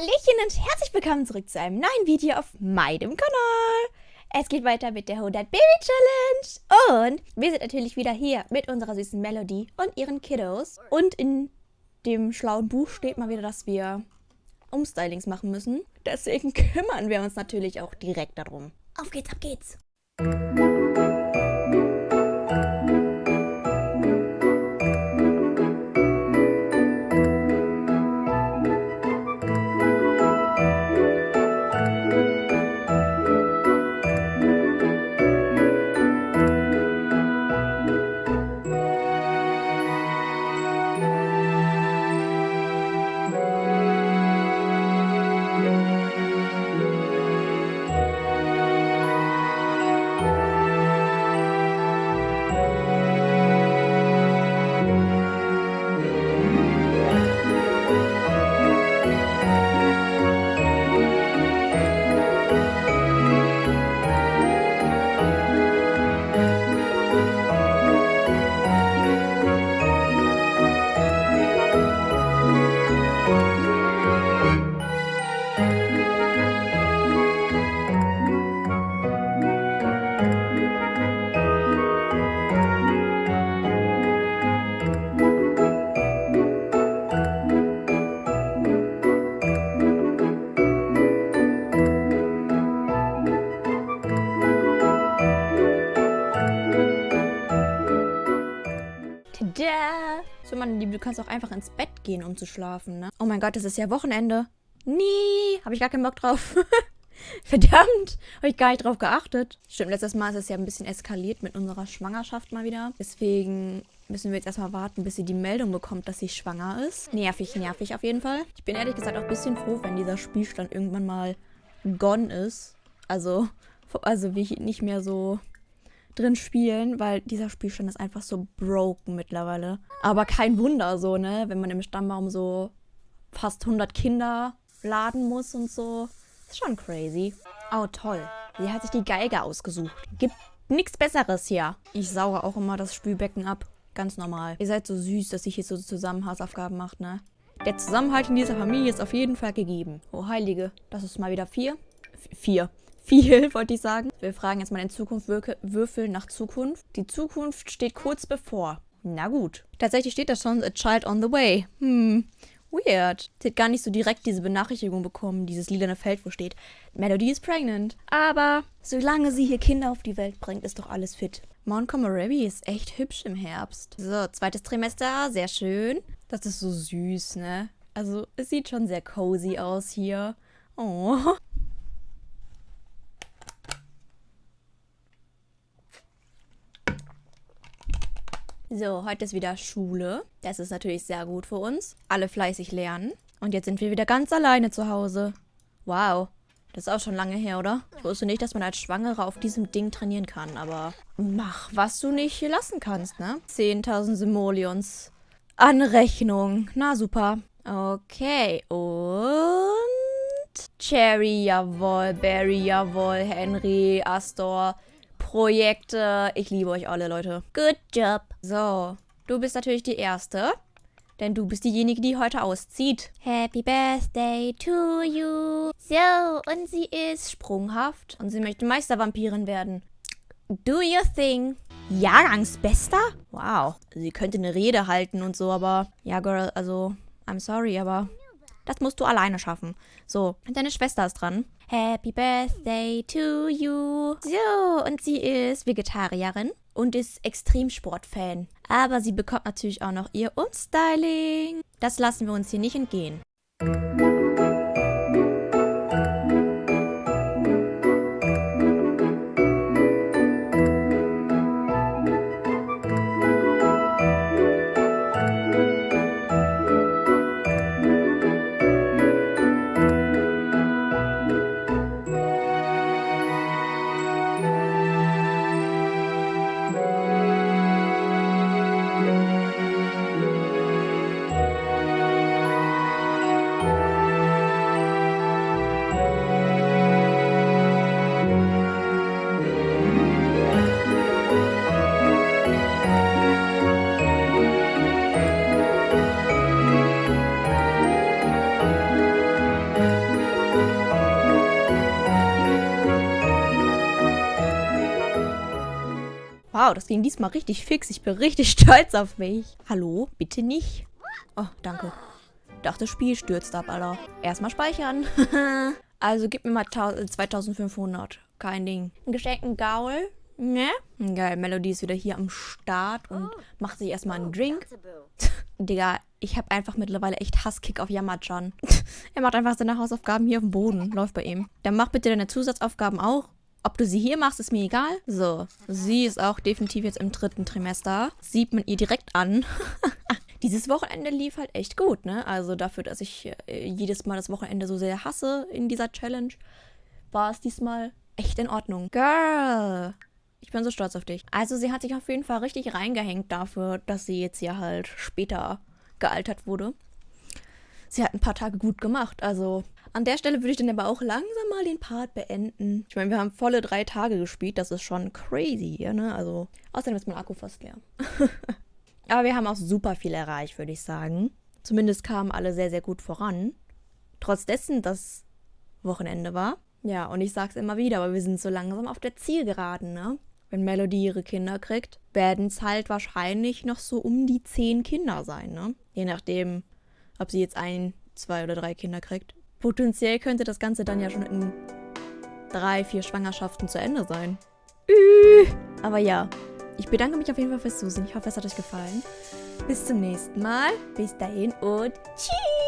Hallöchen und herzlich willkommen zurück zu einem neuen Video auf meinem Kanal. Es geht weiter mit der 100 Baby Challenge. Und wir sind natürlich wieder hier mit unserer süßen Melody und ihren Kiddos. Und in dem schlauen Buch steht mal wieder, dass wir Umstylings machen müssen. Deswegen kümmern wir uns natürlich auch direkt darum. Auf geht's, ab geht's. Liebe, du kannst auch einfach ins Bett gehen, um zu schlafen, ne? Oh mein Gott, es ist ja Wochenende. Nie, habe ich gar keinen Bock drauf. Verdammt, habe ich gar nicht drauf geachtet. Stimmt, letztes Mal ist es ja ein bisschen eskaliert mit unserer Schwangerschaft mal wieder. Deswegen müssen wir jetzt erstmal warten, bis sie die Meldung bekommt, dass sie schwanger ist. Nervig, nervig auf jeden Fall. Ich bin ehrlich gesagt auch ein bisschen froh, wenn dieser Spielstand irgendwann mal gone ist. Also, also wie ich nicht mehr so drin spielen, weil dieser Spielstand ist einfach so broken mittlerweile. Aber kein Wunder so, ne? Wenn man im Stammbaum so fast 100 Kinder laden muss und so. Ist schon crazy. Oh, toll. Sie hat sich die Geige ausgesucht. Gibt nichts Besseres hier. Ich sauge auch immer das Spülbecken ab. Ganz normal. Ihr seid so süß, dass ich hier so zusammen Hausaufgaben macht, ne? Der Zusammenhalt in dieser Familie ist auf jeden Fall gegeben. Oh, Heilige. Das ist mal wieder vier. F vier viel, wollte ich sagen. Wir fragen jetzt mal in Zukunft Würfel nach Zukunft. Die Zukunft steht kurz bevor. Na gut. Tatsächlich steht da schon A Child on the Way. Hm, weird. Sie hat gar nicht so direkt diese Benachrichtigung bekommen, dieses lilane Feld, wo steht, Melody is pregnant. Aber solange sie hier Kinder auf die Welt bringt, ist doch alles fit. Montgomery ist echt hübsch im Herbst. So, zweites Trimester, sehr schön. Das ist so süß, ne? Also, es sieht schon sehr cozy aus hier. Oh. So, heute ist wieder Schule. Das ist natürlich sehr gut für uns. Alle fleißig lernen. Und jetzt sind wir wieder ganz alleine zu Hause. Wow. Das ist auch schon lange her, oder? Ich wusste nicht, dass man als Schwangere auf diesem Ding trainieren kann, aber mach, was du nicht hier lassen kannst, ne? 10.000 Simoleons. Anrechnung. Na, super. Okay, und... Cherry, jawohl. Barry, jawohl. Henry, Astor, Projekte. Ich liebe euch alle, Leute. Good job. So, du bist natürlich die Erste. Denn du bist diejenige, die heute auszieht. Happy Birthday to you. So, und sie ist sprunghaft. Und sie möchte Meistervampirin werden. Do your thing. Jahrgangsbester? Wow. Sie könnte eine Rede halten und so, aber... Ja, Girl, also... I'm sorry, aber... Das musst du alleine schaffen. So, deine Schwester ist dran. Happy Birthday to you. So, und sie ist Vegetarierin und ist Extremsportfan. Aber sie bekommt natürlich auch noch ihr Umstyling. Das lassen wir uns hier nicht entgehen. Wow, das ging diesmal richtig fix. Ich bin richtig stolz auf mich. Hallo? Bitte nicht. Oh, danke. Dachte, das Spiel stürzt ab, Alter. Erstmal speichern. also gib mir mal 2500. Kein Ding. Ein geschenkten Gaul. Ne? Geil, Melody ist wieder hier am Start und macht sich erstmal einen Drink. Digga, ich habe einfach mittlerweile echt Hasskick auf Yamachan. er macht einfach seine Hausaufgaben hier auf dem Boden. Läuft bei ihm. Dann mach bitte deine Zusatzaufgaben auch. Ob du sie hier machst, ist mir egal. So, sie ist auch definitiv jetzt im dritten Trimester. Sieht man ihr direkt an. Dieses Wochenende lief halt echt gut, ne? Also dafür, dass ich äh, jedes Mal das Wochenende so sehr hasse in dieser Challenge, war es diesmal echt in Ordnung. Girl! Ich bin so stolz auf dich. Also sie hat sich auf jeden Fall richtig reingehängt dafür, dass sie jetzt hier halt später gealtert wurde. Sie hat ein paar Tage gut gemacht. Also an der Stelle würde ich dann aber auch langsam mal den Part beenden. Ich meine, wir haben volle drei Tage gespielt. Das ist schon crazy hier, ne? Also außerdem ist mein Akku fast leer. aber wir haben auch super viel erreicht, würde ich sagen. Zumindest kamen alle sehr, sehr gut voran. Trotz dessen, dass Wochenende war. Ja, und ich sag's immer wieder, aber wir sind so langsam auf der Zielgeraden, ne? wenn Melody ihre Kinder kriegt, werden es halt wahrscheinlich noch so um die zehn Kinder sein, ne? Je nachdem, ob sie jetzt ein, zwei oder drei Kinder kriegt. Potenziell könnte das Ganze dann ja schon in drei, vier Schwangerschaften zu Ende sein. Aber ja, ich bedanke mich auf jeden Fall fürs Zusehen. Ich hoffe, es hat euch gefallen. Bis zum nächsten Mal. Bis dahin und tschüss.